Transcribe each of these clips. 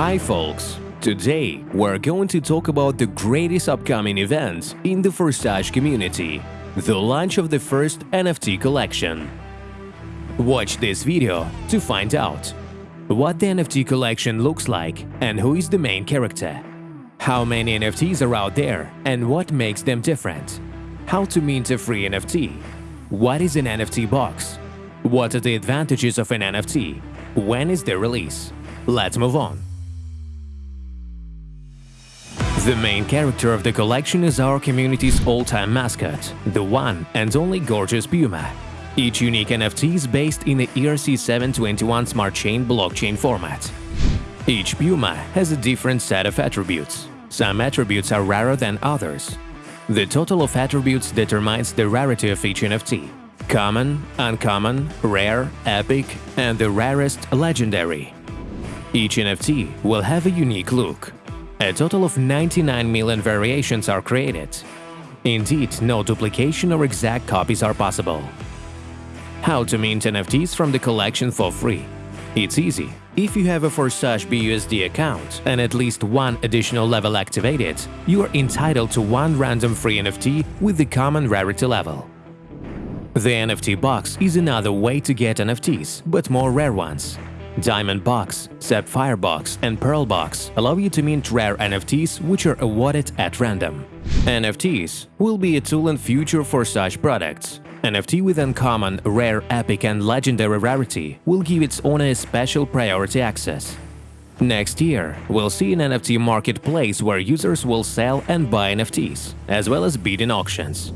Hi folks! Today we're going to talk about the greatest upcoming event in the Forsage community, the launch of the first NFT collection. Watch this video to find out what the NFT collection looks like and who is the main character, how many NFTs are out there and what makes them different, how to mint a free NFT, what is an NFT box, what are the advantages of an NFT, when is the release. Let's move on. The main character of the collection is our community's all-time mascot, the one and only gorgeous Puma. Each unique NFT is based in the ERC-721 Smart Chain blockchain format. Each Puma has a different set of attributes. Some attributes are rarer than others. The total of attributes determines the rarity of each NFT. Common, uncommon, rare, epic, and the rarest legendary. Each NFT will have a unique look, a total of 99 million variations are created. Indeed, no duplication or exact copies are possible. How to mint NFTs from the collection for free? It's easy. If you have a Forsage BUSD account and at least one additional level activated, you are entitled to one random free NFT with the common rarity level. The NFT box is another way to get NFTs, but more rare ones. Diamond Box, Sapphire Box and Pearl Box allow you to mint rare NFTs which are awarded at random. NFTs will be a tool in future for such products. NFT with uncommon, rare, epic and legendary rarity will give its owner a special priority access. Next year, we'll see an NFT marketplace where users will sell and buy NFTs, as well as bid in auctions.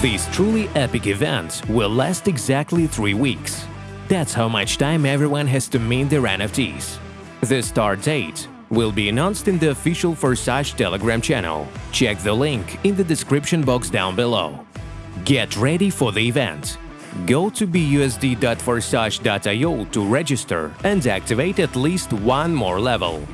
This truly epic event will last exactly three weeks. That's how much time everyone has to mint their NFTs. The start date will be announced in the official Forsage Telegram channel. Check the link in the description box down below. Get ready for the event. Go to busd.forsage.io to register and activate at least one more level.